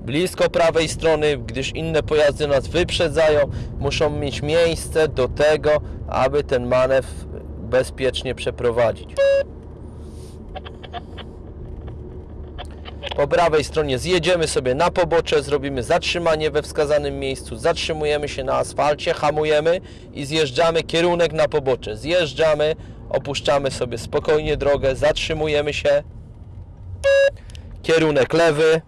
blisko prawej strony, gdyż inne pojazdy nas wyprzedzają, muszą mieć miejsce do tego, aby ten manewr bezpiecznie przeprowadzić. Po prawej stronie zjedziemy sobie na pobocze, zrobimy zatrzymanie we wskazanym miejscu, zatrzymujemy się na asfalcie, hamujemy i zjeżdżamy kierunek na pobocze. Zjeżdżamy, opuszczamy sobie spokojnie drogę, zatrzymujemy się, kierunek lewy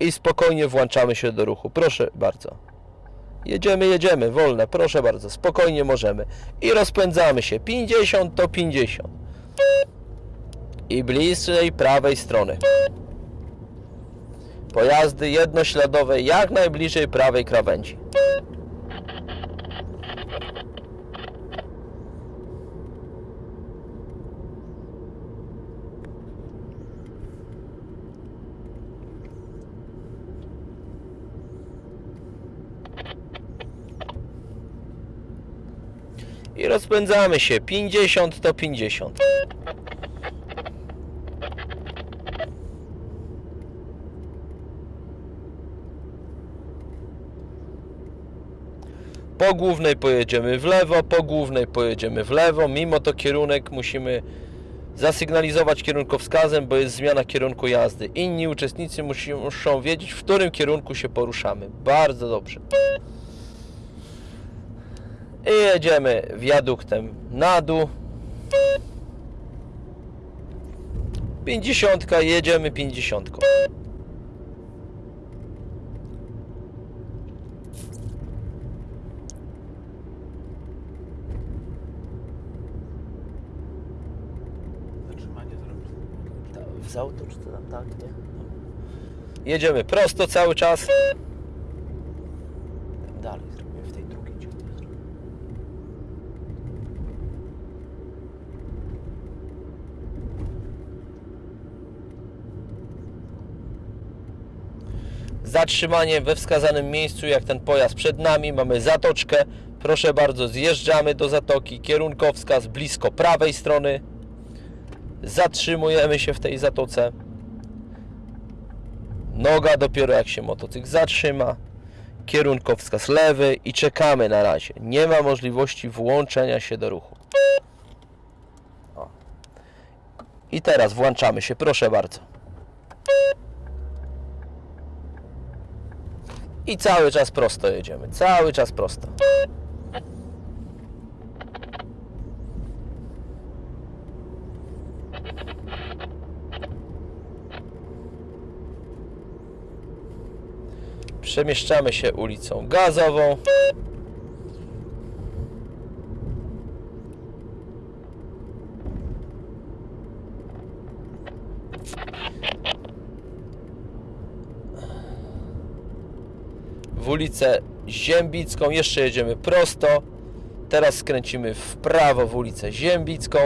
i spokojnie włączamy się do ruchu. Proszę bardzo. Jedziemy, jedziemy, wolne, proszę bardzo, spokojnie możemy. I rozpędzamy się, 50 to 50. I bliżej prawej strony. Pojazdy jednośladowe jak najbliżej prawej krawędzi. I rozpędzamy się 50 to 50. Po głównej pojedziemy w lewo, po głównej pojedziemy w lewo. Mimo to kierunek musimy zasygnalizować kierunkowskazem, bo jest zmiana kierunku jazdy. Inni uczestnicy muszą wiedzieć, w którym kierunku się poruszamy. Bardzo dobrze. I jedziemy wiaduktem na dół. 50, jedziemy 50. Zatrzymanie zrobić. W auto czy to tam tak, nie? Jedziemy prosto cały czas. Dalej zrobimy w tej drugiej dziurze. Zatrzymanie we wskazanym miejscu, jak ten pojazd przed nami, mamy zatoczkę. Proszę bardzo, zjeżdżamy do zatoki. Kierunkowskaz blisko prawej strony. Zatrzymujemy się w tej zatoce. Noga dopiero jak się motocykl zatrzyma. Kierunkowskaz lewy i czekamy na razie. Nie ma możliwości włączenia się do ruchu. I teraz włączamy się, proszę bardzo. I cały czas prosto jedziemy. Cały czas prosto. Przemieszczamy się ulicą Gazową. W ulicę Ziębicką jeszcze jedziemy prosto. Teraz skręcimy w prawo w ulicę Ziębicką.